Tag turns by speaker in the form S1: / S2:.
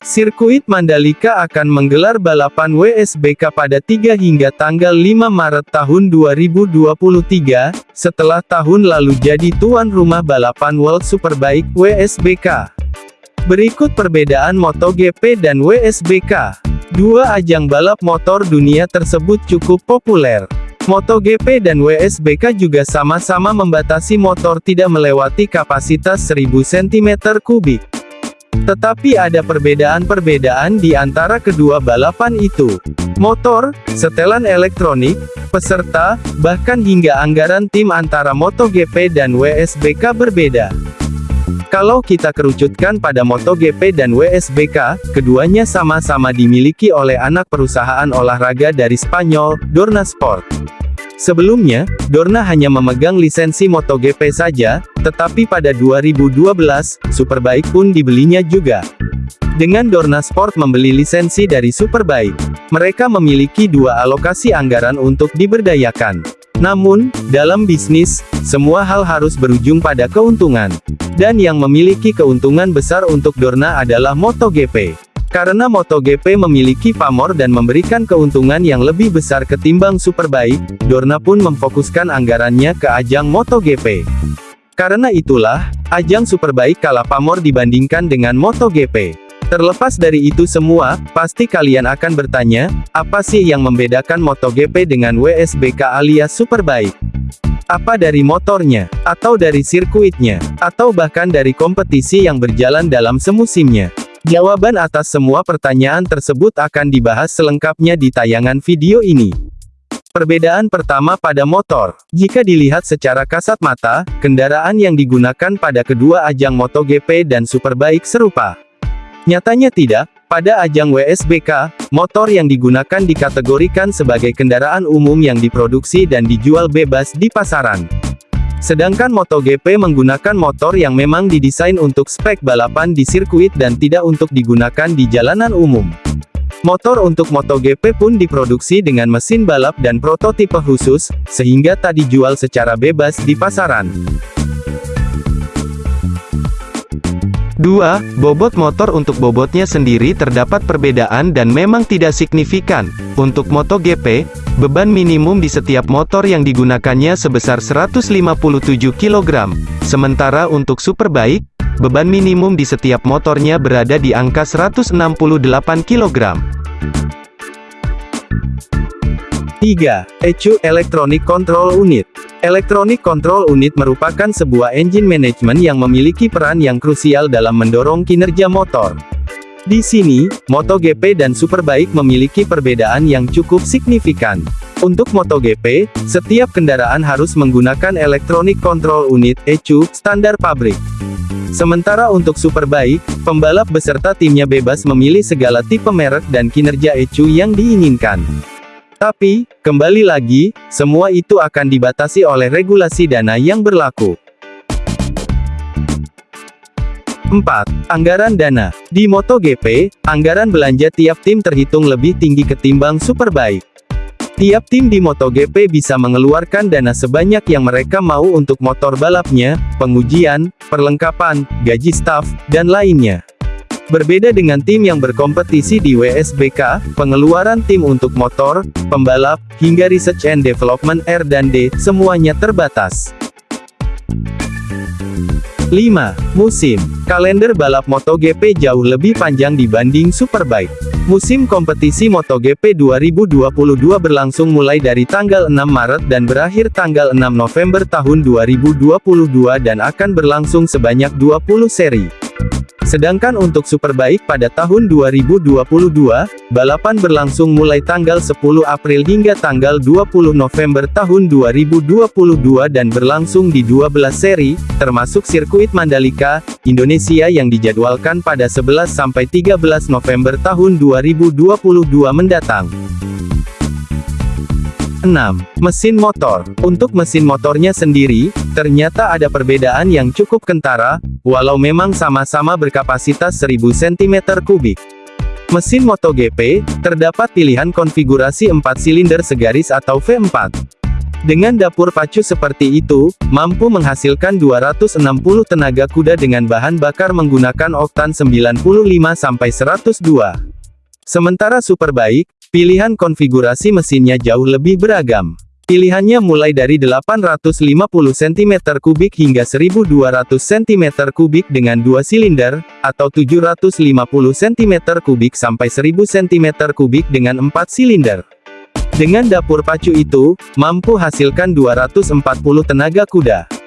S1: Sirkuit Mandalika akan menggelar balapan WSBK pada 3 hingga tanggal 5 Maret tahun 2023, setelah tahun lalu jadi tuan rumah balapan World Superbike WSBK. Berikut perbedaan MotoGP dan WSBK. Dua ajang balap motor dunia tersebut cukup populer. MotoGP dan WSBK juga sama-sama membatasi motor tidak melewati kapasitas 1000 cm3. Tetapi ada perbedaan-perbedaan di antara kedua balapan itu. Motor, setelan elektronik, peserta, bahkan hingga anggaran tim antara MotoGP dan WSBK berbeda. Kalau kita kerucutkan pada MotoGP dan WSBK, keduanya sama-sama dimiliki oleh anak perusahaan olahraga dari Spanyol, Dorna Sport. Sebelumnya, Dorna hanya memegang lisensi MotoGP saja, tetapi pada 2012, Superbike pun dibelinya juga. Dengan Dorna Sport membeli lisensi dari Superbike, mereka memiliki dua alokasi anggaran untuk diberdayakan. Namun, dalam bisnis, semua hal harus berujung pada keuntungan. Dan yang memiliki keuntungan besar untuk Dorna adalah MotoGP. Karena MotoGP memiliki pamor dan memberikan keuntungan yang lebih besar ketimbang Superbike, Dorna pun memfokuskan anggarannya ke ajang MotoGP. Karena itulah, ajang Superbike kalah pamor dibandingkan dengan MotoGP. Terlepas dari itu semua, pasti kalian akan bertanya, apa sih yang membedakan MotoGP dengan WSBK alias Superbike? Apa dari motornya, atau dari sirkuitnya, atau bahkan dari kompetisi yang berjalan dalam semusimnya? Jawaban atas semua pertanyaan tersebut akan dibahas selengkapnya di tayangan video ini. Perbedaan pertama pada motor. Jika dilihat secara kasat mata, kendaraan yang digunakan pada kedua ajang MotoGP dan Superbike serupa. Nyatanya tidak, pada ajang WSBK, motor yang digunakan dikategorikan sebagai kendaraan umum yang diproduksi dan dijual bebas di pasaran. Sedangkan MotoGP menggunakan motor yang memang didesain untuk spek balapan di sirkuit dan tidak untuk digunakan di jalanan umum. Motor untuk MotoGP pun diproduksi dengan mesin balap dan prototipe khusus, sehingga tak dijual secara bebas di pasaran.
S2: 2. Bobot motor Untuk bobotnya sendiri terdapat perbedaan dan memang tidak signifikan. Untuk MotoGP, beban minimum di setiap motor yang digunakannya sebesar 157 kg. Sementara untuk Superbike, beban minimum di setiap motornya berada di angka 168 kg.
S1: 3. ECU Electronic Control Unit Electronic Control Unit merupakan sebuah engine management yang memiliki peran yang krusial dalam mendorong kinerja motor. Di sini, MotoGP dan Superbike memiliki perbedaan yang cukup signifikan. Untuk MotoGP, setiap kendaraan harus menggunakan Electronic Control Unit (ECU) standar pabrik. Sementara untuk Superbike, pembalap beserta timnya bebas memilih segala tipe merek dan kinerja ECU yang diinginkan. Tapi, kembali lagi, semua itu akan dibatasi oleh regulasi dana yang berlaku. 4. Anggaran dana. Di MotoGP, anggaran belanja tiap tim terhitung lebih tinggi ketimbang Superbike. Tiap tim di MotoGP bisa mengeluarkan dana sebanyak yang mereka mau untuk motor balapnya, pengujian, perlengkapan, gaji staf, dan lainnya. Berbeda dengan tim yang berkompetisi di WSBK, pengeluaran tim untuk motor, pembalap, hingga research and development R&D, semuanya terbatas. 5. Musim. Kalender balap MotoGP jauh lebih panjang dibanding Superbike. Musim kompetisi MotoGP 2022 berlangsung mulai dari tanggal 6 Maret dan berakhir tanggal 6 November tahun 2022 dan akan berlangsung sebanyak 20 seri. Sedangkan untuk Superbike pada tahun 2022, balapan berlangsung mulai tanggal 10 April hingga tanggal 20 November tahun 2022 dan berlangsung di 12 seri, termasuk sirkuit Mandalika, Indonesia yang dijadwalkan pada 11-13 November tahun 2022 mendatang. 6. Mesin motor. Untuk mesin motornya sendiri, ternyata ada perbedaan yang cukup kentara, walau memang sama-sama berkapasitas 1000 cm3. Mesin MotoGP, terdapat pilihan konfigurasi 4 silinder segaris atau V4. Dengan dapur pacu seperti itu, mampu menghasilkan 260 tenaga kuda dengan bahan bakar menggunakan oktan 95-102. Sementara Superbike, pilihan konfigurasi mesinnya jauh lebih beragam. Pilihannya mulai dari 850 cm3 hingga 1200 cm3 dengan dua silinder, atau 750 cm3 sampai 1000 cm3 dengan empat silinder. Dengan dapur pacu itu, mampu hasilkan 240 tenaga kuda.